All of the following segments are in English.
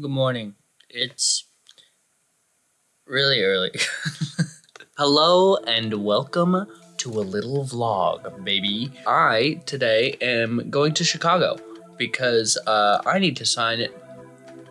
Good morning. It's really early. Hello and welcome to a little vlog, baby. I today am going to Chicago because uh, I need to sign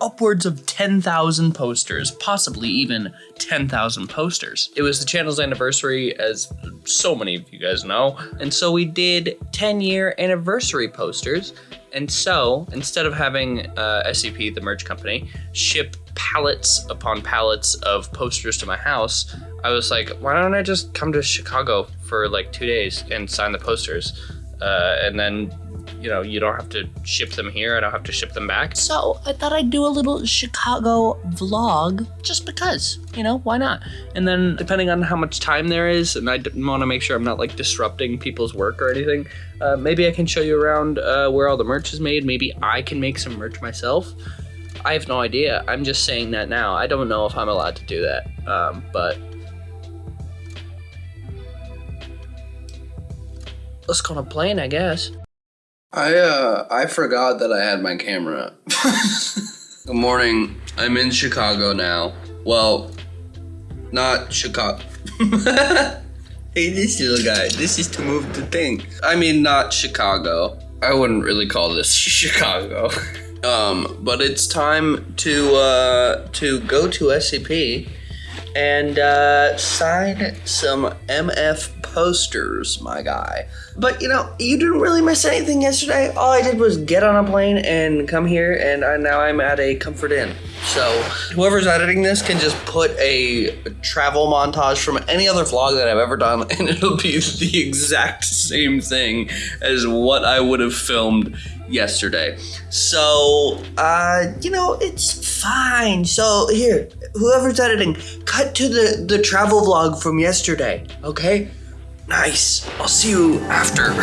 upwards of 10,000 posters, possibly even 10,000 posters. It was the channel's anniversary, as so many of you guys know, and so we did 10 year anniversary posters. And so, instead of having uh, SCP, the merch company, ship pallets upon pallets of posters to my house, I was like, why don't I just come to Chicago for like two days and sign the posters? Uh, and then you know, you don't have to ship them here. I don't have to ship them back. So I thought I'd do a little Chicago vlog just because, you know, why not? And then depending on how much time there is, and I want to make sure I'm not like disrupting people's work or anything, uh, maybe I can show you around uh, where all the merch is made. Maybe I can make some merch myself. I have no idea. I'm just saying that now. I don't know if I'm allowed to do that. Um, but let's go on a plane, I guess. I uh I forgot that I had my camera. Good morning. I'm in Chicago now. Well, not Chicago. hey, this little guy. This is to move the thing. I mean, not Chicago. I wouldn't really call this Chicago. um, but it's time to uh to go to SCP and uh, sign some MF posters, my guy. But you know, you didn't really miss anything yesterday. All I did was get on a plane and come here, and I, now I'm at a Comfort Inn. So whoever's editing this can just put a travel montage from any other vlog that I've ever done, and it'll be the exact same thing as what I would have filmed yesterday. So, uh, you know, it's fine. So here, whoever's editing, cut to the, the travel vlog from yesterday, okay? Nice. I'll see you after.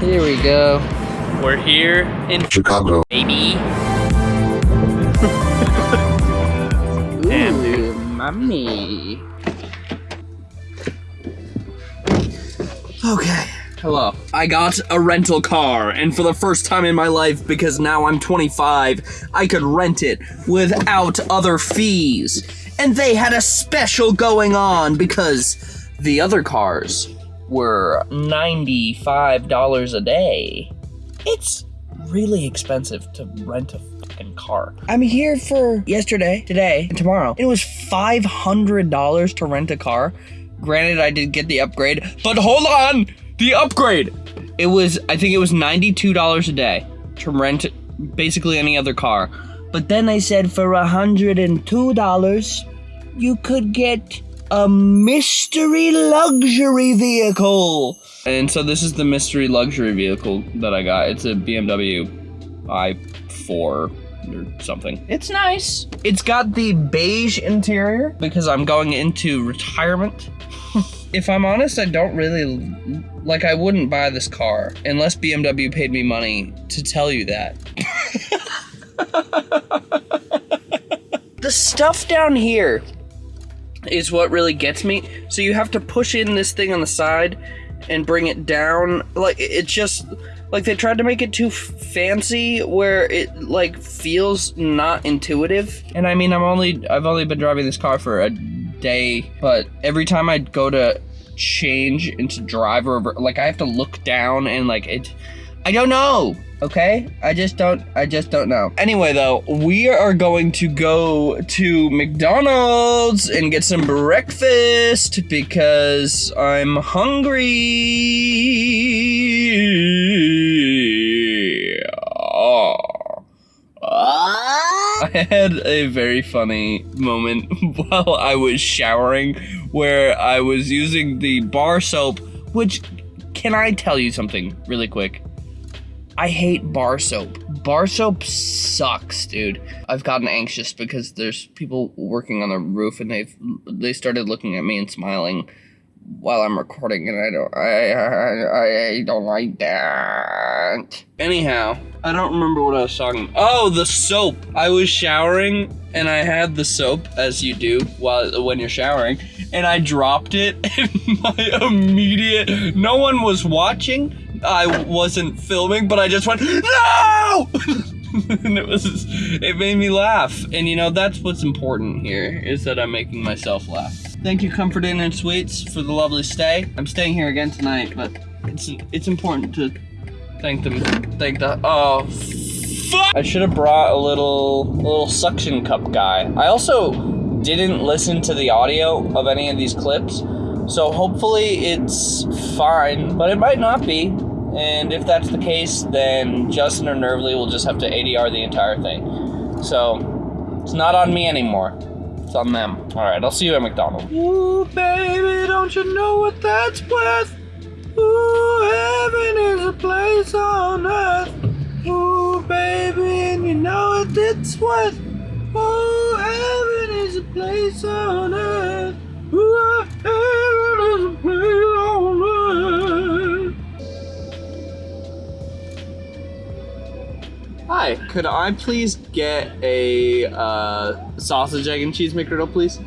Here we go. We're here in Chicago. baby. Damn, dude. Mommy. Okay. Hello. I got a rental car, and for the first time in my life, because now I'm 25, I could rent it without other fees. And they had a special going on because the other cars were $95 a day. It's really expensive to rent a fucking car. I'm here for yesterday, today, and tomorrow. It was $500 to rent a car. Granted, I did get the upgrade, but hold on! The upgrade! It was, I think it was $92 a day to rent basically any other car. But then I said for $102, you could get a mystery luxury vehicle. And so this is the mystery luxury vehicle that I got. It's a BMW i4 or something. It's nice. It's got the beige interior because I'm going into retirement. if I'm honest, I don't really like I wouldn't buy this car unless BMW paid me money to tell you that. the stuff down here is what really gets me. So you have to push in this thing on the side and bring it down. Like it just like they tried to make it too fancy where it like feels not intuitive. And I mean, I'm only I've only been driving this car for a day, but every time I go to change into driver, like I have to look down and like it. I don't know. Okay, I just don't. I just don't know. Anyway, though, we are going to go to McDonald's and get some breakfast because I'm hungry. I had a very funny moment while I was showering where I was using the bar soap, which can I tell you something really quick? I hate bar soap. Bar soap sucks, dude. I've gotten anxious because there's people working on the roof and they've they started looking at me and smiling while I'm recording, and I don't, I, I, I don't like that. Anyhow, I don't remember what I was talking. Oh, the soap. I was showering, and I had the soap, as you do while when you're showering, and I dropped it, and my immediate. No one was watching. I wasn't filming, but I just went no. and it was it made me laugh and you know that's what's important here is that i'm making myself laugh thank you comfort inn and suites for the lovely stay i'm staying here again tonight but it's it's important to thank them thank the oh fuck i should have brought a little a little suction cup guy i also didn't listen to the audio of any of these clips so hopefully it's fine but it might not be and if that's the case, then Justin or Nervly will just have to ADR the entire thing. So it's not on me anymore. It's on them. All right, I'll see you at McDonald's. Ooh, baby, don't you know what that's worth? Ooh, heaven is a place on earth. Ooh, baby, and you know what it's worth. Ooh, heaven is a place on earth. Ooh, heaven is a place on earth. Hi, could I please get a uh, sausage, egg, and cheese McGriddle, please?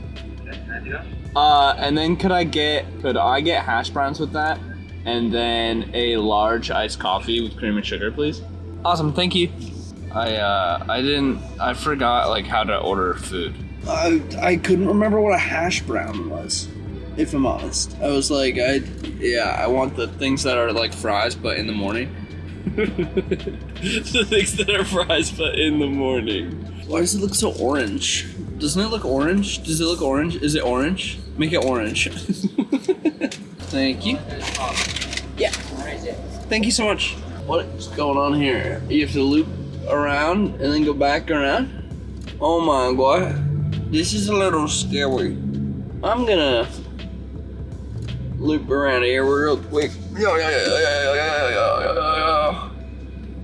Uh, and then could I get could I get hash browns with that, and then a large iced coffee with cream and sugar, please? Awesome, thank you. I uh, I didn't I forgot like how to order food. I I couldn't remember what a hash brown was, if I'm honest. I was like I yeah I want the things that are like fries but in the morning. the things that are fries, but in the morning. Why does it look so orange? Doesn't it look orange? Does it look orange? Is it orange? Make it orange. Thank you. Yeah. Thank you so much. What is going on here? You have to loop around and then go back around? Oh my god. This is a little scary. I'm gonna loop around here real quick. Yeah, yeah, yeah, yeah, yeah, yeah, yeah.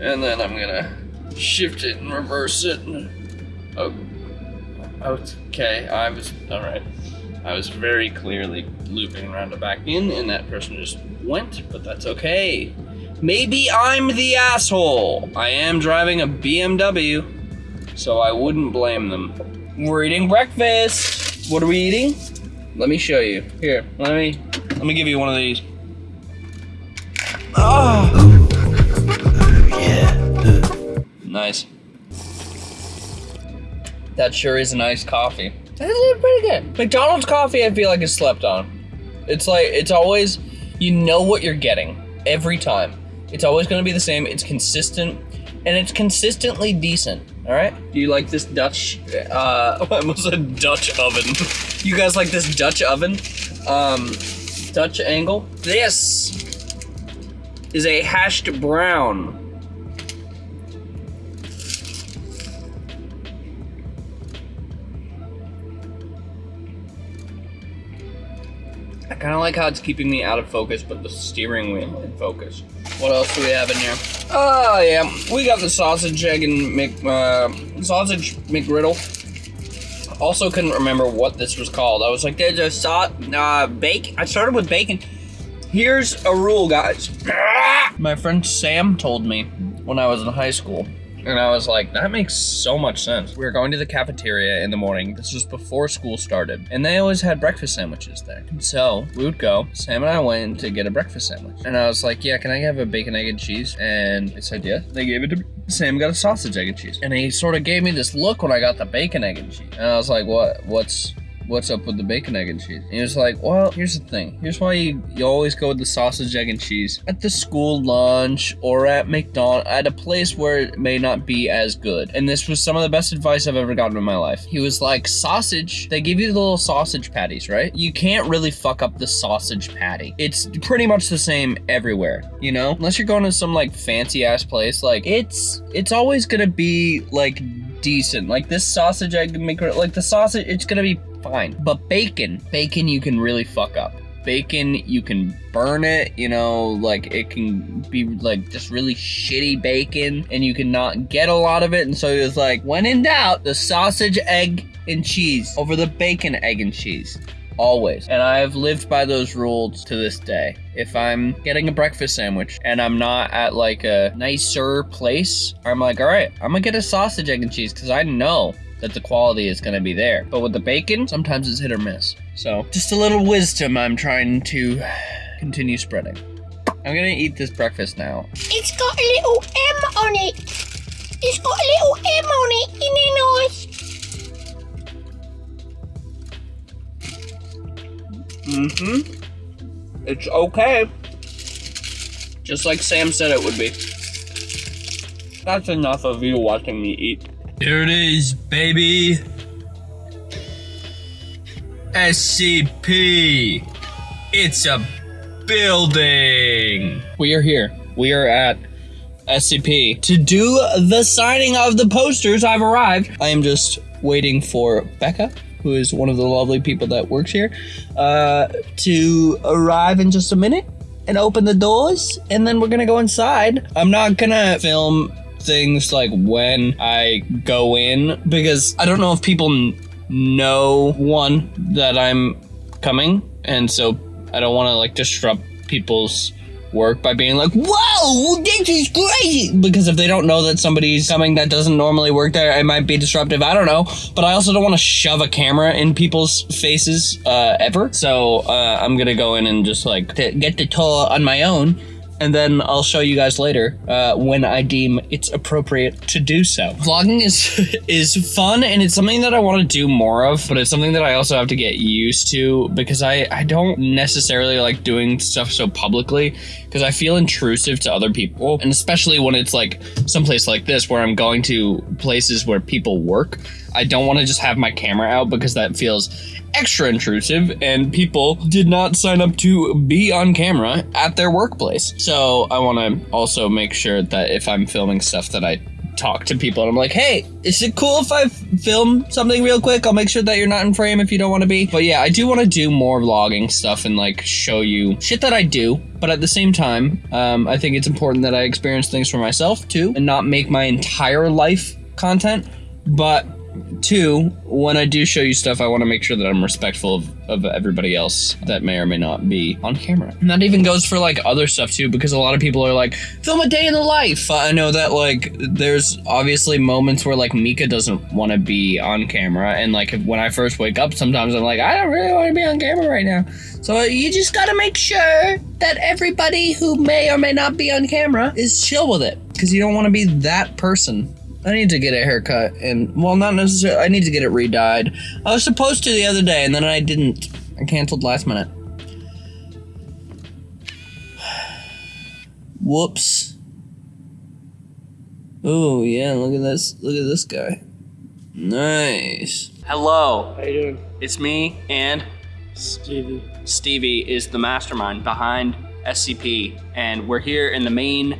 And then I'm gonna shift it and reverse it. Oh, okay. I was all right. I was very clearly looping around the back in, and that person just went. But that's okay. Maybe I'm the asshole. I am driving a BMW, so I wouldn't blame them. We're eating breakfast. What are we eating? Let me show you. Here, let me let me give you one of these. Oh. Nice. That sure is a nice coffee. That is pretty good. McDonald's coffee, I feel like is slept on. It's like it's always you know what you're getting every time. It's always going to be the same. It's consistent, and it's consistently decent. All right. Do you like this Dutch? Uh, I almost said Dutch oven. you guys like this Dutch oven? Um, Dutch angle. This is a hashed brown. Kind of like how it's keeping me out of focus, but the steering wheel in focus. What else do we have in here? Oh yeah, we got the sausage, egg, and Mc, uh, sausage McGriddle. Also couldn't remember what this was called. I was like, there's a saw, uh, bacon. I started with bacon. Here's a rule, guys. My friend Sam told me when I was in high school. And I was like, that makes so much sense. We were going to the cafeteria in the morning. This was before school started. And they always had breakfast sandwiches there. So we would go. Sam and I went to get a breakfast sandwich. And I was like, yeah, can I have a bacon, egg, and cheese? And they said, yes. They gave it to me. Sam got a sausage, egg, and cheese. And he sort of gave me this look when I got the bacon, egg, and cheese. And I was like, what? What's what's up with the bacon, egg, and cheese? And he was like, well, here's the thing. Here's why you, you always go with the sausage, egg, and cheese at the school lunch or at McDonald's, at a place where it may not be as good. And this was some of the best advice I've ever gotten in my life. He was like, sausage, they give you the little sausage patties, right? You can't really fuck up the sausage patty. It's pretty much the same everywhere, you know? Unless you're going to some like fancy ass place, like it's, it's always gonna be like decent. Like this sausage egg maker, like the sausage, it's gonna be fine. But bacon, bacon you can really fuck up. Bacon, you can burn it, you know, like it can be like just really shitty bacon and you can not get a lot of it. And so he was like, when in doubt, the sausage, egg, and cheese over the bacon, egg, and cheese always. And I've lived by those rules to this day. If I'm getting a breakfast sandwich and I'm not at like a nicer place, I'm like, all right, I'm gonna get a sausage, egg, and cheese because I know that the quality is gonna be there. But with the bacon, sometimes it's hit or miss. So just a little wisdom I'm trying to continue spreading. I'm gonna eat this breakfast now. It's got a little M on it. It's got a little M on it. Isn't it nice? Mm-hmm. It's okay. Just like Sam said it would be. That's enough of you watching me eat. There it is, baby. SCP. It's a building. We are here. We are at SCP to do the signing of the posters. I've arrived. I am just waiting for Becca, who is one of the lovely people that works here, uh, to arrive in just a minute and open the doors, and then we're gonna go inside. I'm not gonna film things like when I go in because I don't know if people know one that I'm coming, and so I don't want to like disrupt people's work by being like, "Whoa, this is crazy!" Because if they don't know that somebody's coming that doesn't normally work there, it might be disruptive. I don't know, but I also don't want to shove a camera in people's faces uh, ever. So uh, I'm gonna go in and just like get the tour on my own and then I'll show you guys later uh, when I deem it's appropriate to do so. Vlogging is is fun and it's something that I want to do more of, but it's something that I also have to get used to because I I don't necessarily like doing stuff so publicly because I feel intrusive to other people, and especially when it's like someplace like this where I'm going to places where people work. I don't want to just have my camera out because that feels extra intrusive and people did not sign up to be on camera at their workplace. So I want to also make sure that if I'm filming stuff that I talk to people and I'm like, "Hey, is it cool if I film something real quick? I'll make sure that you're not in frame if you don't want to be." But yeah, I do want to do more vlogging stuff and like show you shit that I do, but at the same time, um, I think it's important that I experience things for myself too and not make my entire life content, but two, when I do show you stuff, I want to make sure that I'm respectful of, of everybody else that may or may not be on camera. And that even goes for like other stuff too, because a lot of people are like, film a day in the life. I know that like there's obviously moments where like Mika doesn't want to be on camera, and like when I first wake up, sometimes I'm like, I don't really want to be on camera right now. So uh, you just gotta make sure that everybody who may or may not be on camera is chill with it, because you don't want to be that person. I need to get a haircut, and well, not necessarily. I need to get it re-dyed. I was supposed to the other day, and then I didn't. I canceled last minute. Whoops. Oh yeah, look at this. Look at this guy. Nice. Hello, How you doing? it's me, and Stevie. Stevie is the mastermind behind SCP, and we're here in the main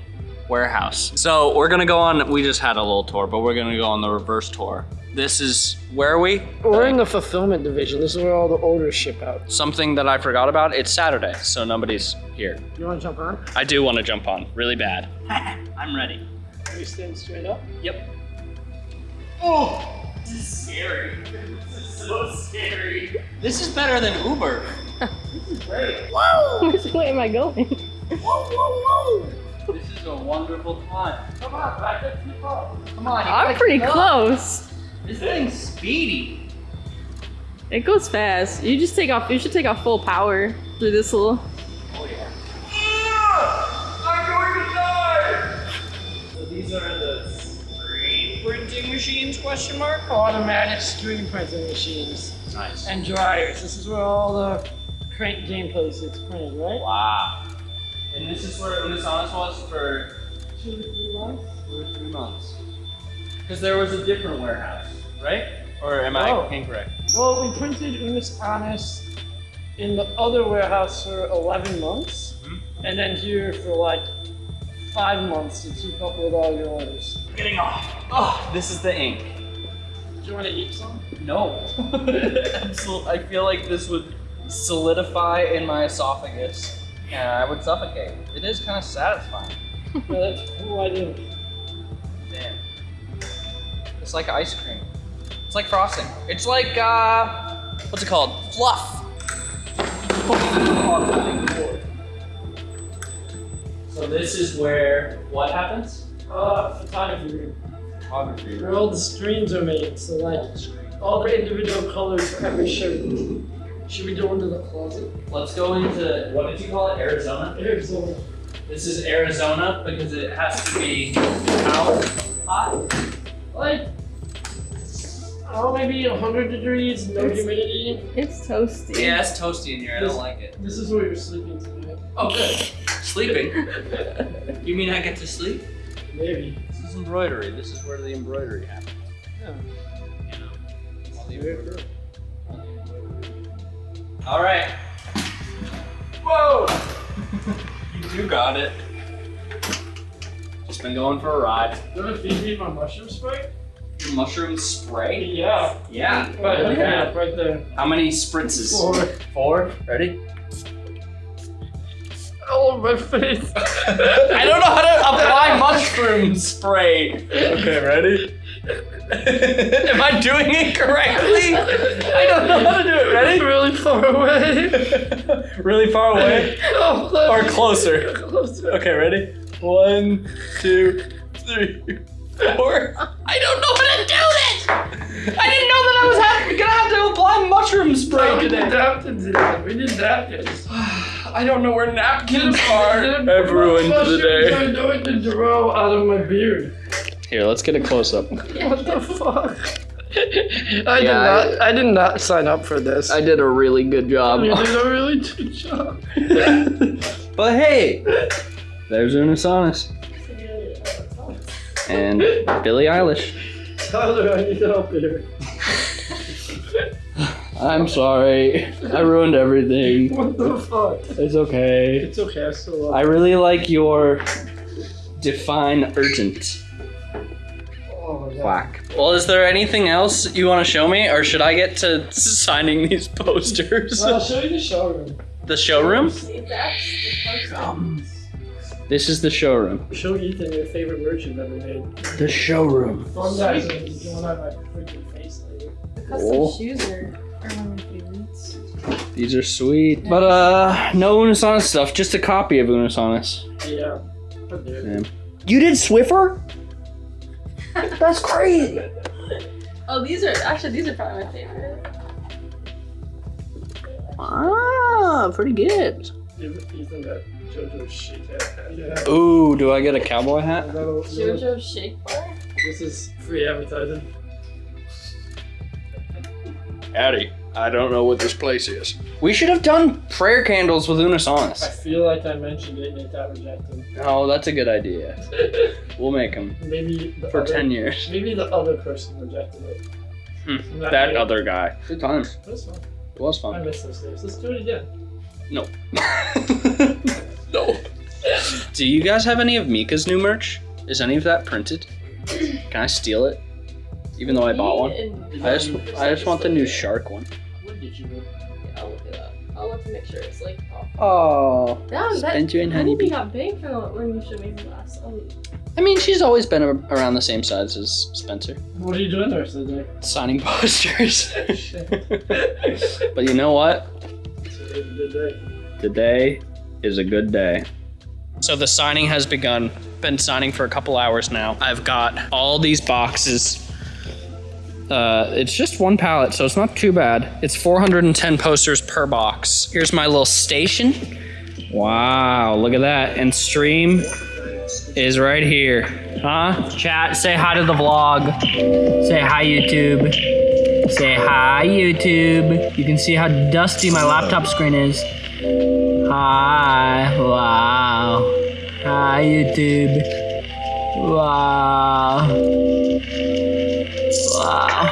warehouse. So we're gonna go on. We just had a little tour, but we're gonna go on the reverse tour. This is where are we? We're in the fulfillment division. This is where all the orders ship out. Something that I forgot about. It's Saturday, so nobody's here. You want to jump on? I do want to jump on, really bad. I'm ready. Are you standing straight up? Yep. Oh, this is scary. This is so scary. This is better than Uber. this is great. Whoa! Which way am I going? This is a wonderful time. Come on, back up too far. Come on. you I'm pretty keep up. close. This thing's speedy. It goes fast. You just take off. You should take off full power through this little. Oh yeah. I'm going to die. So these are the screen printing machines? Question mark. Automatic screen printing machines Nice. and dryers. This is where all the crank gameplays gets printed, right? Wow. And this is where Unus Annus was for Two to three months. two or three months. Because there was a different warehouse, right? Or am I Oh. incorrect? Well, we printed Unus Annus in the other warehouse for 11 months, Mhm. and then here for like five months to keep up with all your orders. Getting off. Oh, this is the ink. Do you want to eat some? No. Absol- I feel like this would solidify in my esophagus and I would suffocate. It is kind of satisfying. No, that's cool. I do. Damn. It's like ice cream. It's like frosting. It's like, uh, what's it called? Fluff. So this is where what happens? Uh, photography room. Photography. Where all the streams are made, so like all the individual colors for every shirt. Should we go into the closet? Let's go into what did you call it? Arizona. Arizona. This is Arizona because it has to be how hot? Like, oh, maybe 100 degrees, no humidity. It's toasty. Yeah, it's toasty in here. I don't like it. This is where you're sleeping tonight. Oh, good. Sleeping. you mean I get to sleep? Maybe. This is embroidery. This is where the embroidery happens. Yeah. You know. all the Very embroidery. All right. Whoa! you got it. Just been going for a ride. You want to feed me my mushroom spray? Your mushroom spray? Yeah. Yeah. Right, yeah, right there. How many spritzes? Four. Four. Ready? All over my face. I don't know how to apply mushroom spray. Okay, ready? Am I doing it correctly? I don't know how to do it. Ready? really far away. really far away? Oh, Or closer? closer. Okay, ready? One, two, three, four. I don't know how to do this! I didn't know that I was have, gonna have to apply mushroom spray oh, We need today. napkins in it. We need napkins. I don't know where napkins are. I've ruined the Mushrooms day. are going to grow out of my beard. Here, let's get a close up. What the fuck? I did not. I, did not sign up for this. I did a really good job. You did a really good job. but hey, there's Unus Annus and Billie Eilish. Tyler, I need help here. I'm sorry. I ruined everything. What the fuck? It's okay. It's okay. I still love. I really like your define urgent my god. Whack. Well, is there anything else you want to show me, or should I get to signing these posters? I'll show you the showroom. The showroom? See, that's the poster. This is the showroom. Show Ethan your favorite merch you've ever made. The showroom. One guy's like, you my freaking face later. The custom Oh. shoes are, are one of my favorites. These are sweet. But uh, no Unus Annus stuff. Just a copy of Unus Annus. Yeah. But there. Yeah. You did Swiffer? That's crazy. Oh, these are actually these are probably my favorite. Ah, pretty good. Give Ethan that JoJo shake hat. Yeah. Ooh, do I get a cowboy hat? That'll- that'll- JoJo Shake Bar. This is free advertising. Howdy. I don't know what this place is. We should have done prayer candles with Unus Annus. I feel like I mentioned it and it got rejected. Oh, that's a good idea. We'll make them Maybe the for other, 10 years. Maybe the other person rejected it. Hmm, Not That other guy. Good times. That's fine. It was I miss those days. Let's do it again. No. no. Do you guys have any of Mika's new merch? Is any of that printed? Can I steal it? Even though I bought one? I just I just want the new shark one. What did you? I'll look it up. I'll look to make sure it's like. Oh. That, that Spent you in honeybee honeybee. got big from the- when you showed me the last. Um, I mean, she's always been a- around the same size as Spencer. What are you doing the rest of the day? Signing posters. But you know what? Today's a good day. Today is a good day. So the signing has begun. Been signing for a couple hours now. I've got all these boxes. Uh, it's just one pallet, so it's not too bad. It's 410 posters per box. Here's my little station. Wow, look at that. And stream is right here. Huh? Chat, say hi to the vlog. Say hi, YouTube. Say hi, YouTube. You can see how dusty my laptop screen is. Hi. Wow. Hi, YouTube. Wow.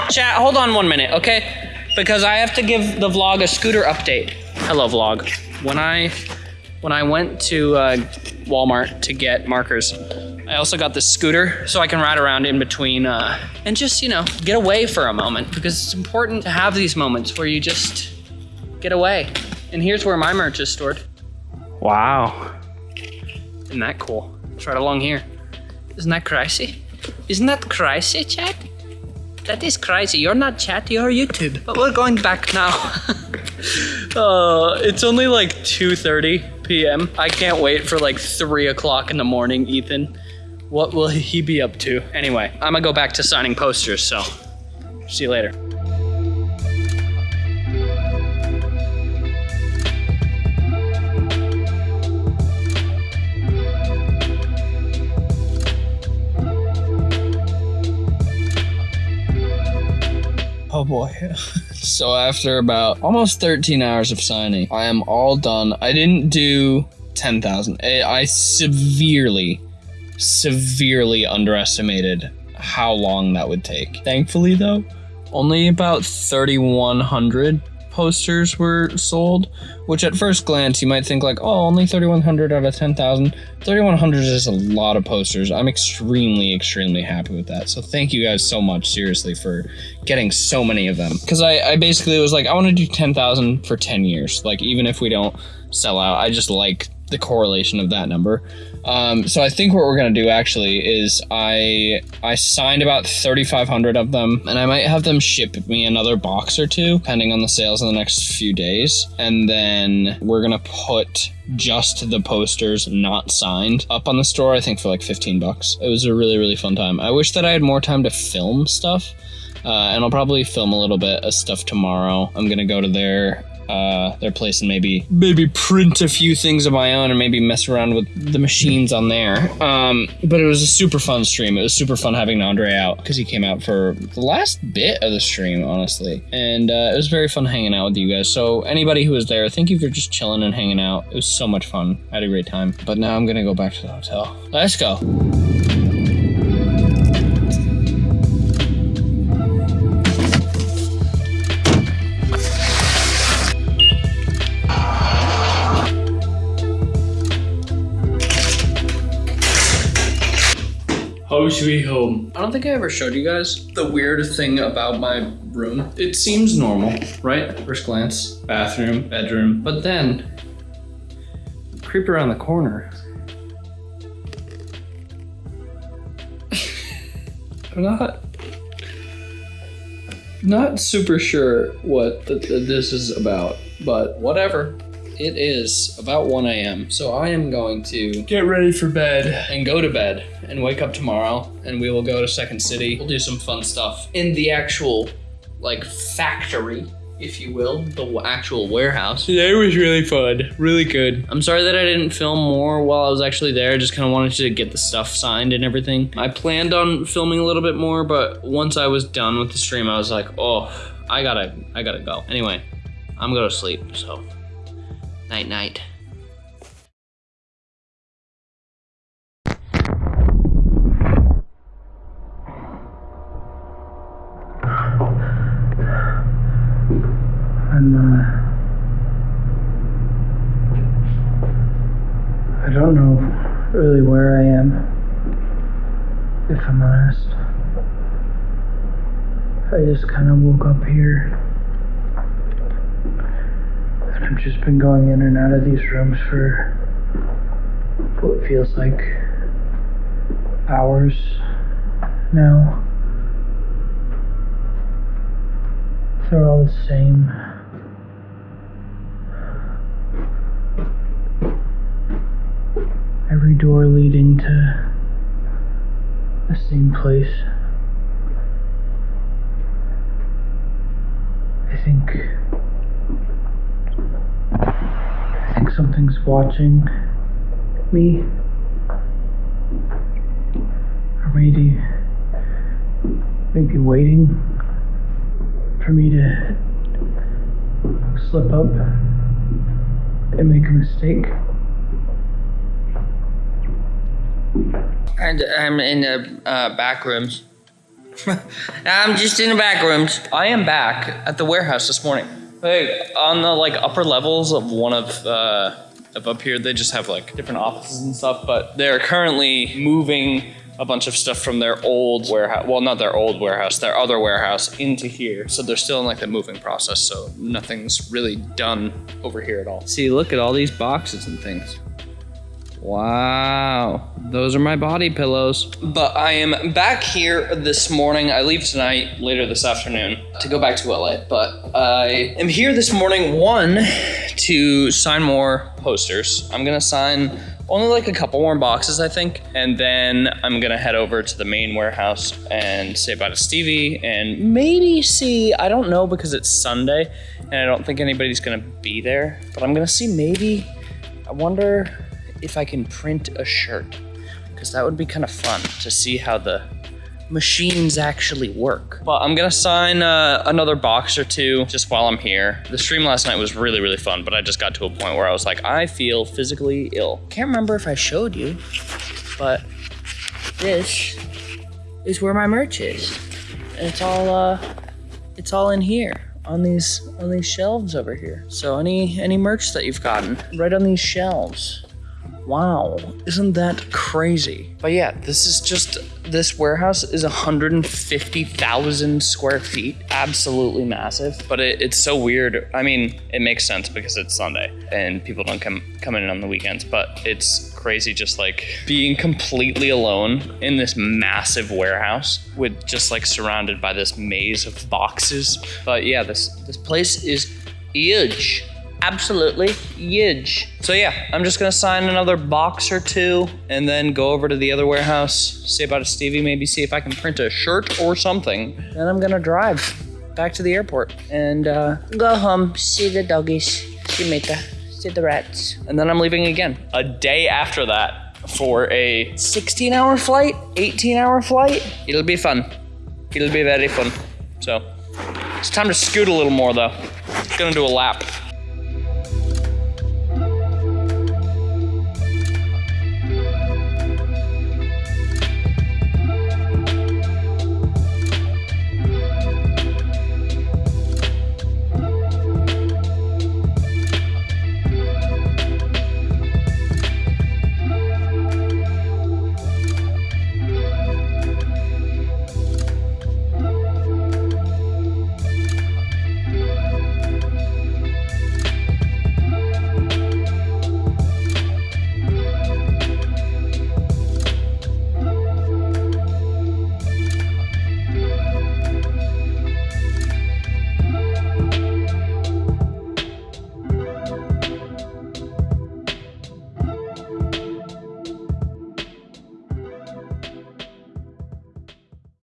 Chat, hold on one minute, okay? Because I have to give the vlog a scooter update. Hello, vlog. When I when I went to uh, Walmart to get markers, I also got this scooter so I can ride around in between uh, and just you know get away for a moment because it's important to have these moments where you just get away. And here's where my merch is stored. Wow. Isn't that cool? It's right along here. Isn't that crazy? Isn't that crazy, chat? That is crazy. You're not chat, you're YouTube. But we're going back now. Uh, it's only like 2:30 p.m. I can't wait for like three o'clock in the morning, Ethan. What will he be up to? Anyway, I'm gonna go back to signing posters. So, see you later. Oh boy. so after about almost 13 hours of signing, I am all done. I didn't do 10,000. I I severely, severely underestimated how long that would take. Thankfully, though, only about 3,100 posters were sold, which at first glance you might think like, oh, only 3,100 out of 10,000. 3,100 is a lot of posters. I'm extremely, extremely happy with that. So thank you guys so much, seriously, for getting so many of them. Because I, I basically was like, I want to do 10,000 for 10 years. Like, even if we don't sell out, I just like the correlation of that number. Um, so I think what we're gonna do actually is I I signed about 3,500 of them, and I might have them ship me another box or two, depending on the sales in the next few days. And then we're gonna put just the posters not signed up on the store. I think for like 15 bucks. It was a really really fun time. I wish that I had more time to film stuff. Uh, and I'll probably film a little bit of stuff tomorrow. I'm gonna go to their uh, their place and maybe maybe print a few things of my own and maybe mess around with the machines on there. Um, but it was a super fun stream. It was super fun having Andre out because he came out for the last bit of the stream, honestly, and uh, it was very fun hanging out with you guys. So anybody who was there, thank you for just chilling and hanging out. It was so much fun. I had a great time. But now I'm gonna go back to the hotel. Let's go. Sweet home. I don't think I ever showed you guys the weird thing about my room. It seems normal, right? First glance, bathroom, bedroom, but then creep around the corner. I'm not not super sure what th- th- this is about, but whatever. It is about 1 a.m. So I am going to get ready for bed and go to bed and wake up tomorrow and we will go to Second City. We'll do some fun stuff in the actual like factory, if you will, the actual warehouse. Today was really fun, really good. I'm sorry that I didn't film more while I was actually there. I just kind of wanted to get the stuff signed and everything. I planned on filming a little bit more, but once I was done with the stream, I was like, oh, I gotta, I gotta go. Anyway, I'm gonna sleep. So, night, night. I'm, uh, I don't know really where I am, if I'm honest. I just kind of woke up here. I've just been going in and out of these rooms for what feels like hours now. They're all the same. Every door leading to the same place. I think. I think something's watching me. Or maybe. maybe waiting for me to slip up and make a mistake. And I'm in the uh, back rooms. I'm just in the back rooms. I am back at the warehouse this morning. Hey, on the like upper levels of one of uh, of up here, they just have like different offices and stuff. But they're currently moving a bunch of stuff from their old warehouse. Well, not their old warehouse, their other warehouse into here. So they're still in like the moving process. So nothing's really done over here at all. See, look at all these boxes and things. Wow. those are my body pillows. But I am back here this morning. I leave tonight, later this afternoon, to go back to LA. But I am here this morning, one, to sign more posters. I'm gonna sign only like a couple more boxes, I think. And then I'm gonna head over to the main warehouse and say bye to Stevie and maybe see, I don't know because it's Sunday and I don't think anybody's gonna be there, but I'm gonna see maybe, I wonder if I can print a shirt because that would be kind of fun to see how the machines actually work. But I'm gonna sign uh, another box or two just while I'm here. The stream last night was really, really fun, but I just got to a point where I was like, I feel physically ill. Can't remember if I showed you, but this is where my merch is. And it's all, uh, it's all in here on these on these shelves over here. So any any merch that you've gotten right on these shelves. Wow, isn't that crazy? But yeah, this is just this warehouse is 150,000 square feet, absolutely massive. But it, it's so weird. I mean, it makes sense because it's Sunday and people don't come come in on the weekends. But it's crazy, just like being completely alone in this massive warehouse with just like surrounded by this maze of boxes. But yeah, this this place is huge absolutely huge. So yeah, I'm just gonna sign another box or two and then go over to the other warehouse, say bye to Stevie, maybe see if I can print a shirt or something. Then I'm gonna drive back to the airport and uh, go home, see the doggies, see Mika, see the rats. And then I'm leaving again. A day after that for a 16 hour flight, 18 hour flight. It'll be fun. It'll be very fun. So it's time to scoot a little more though. Gonna do a lap.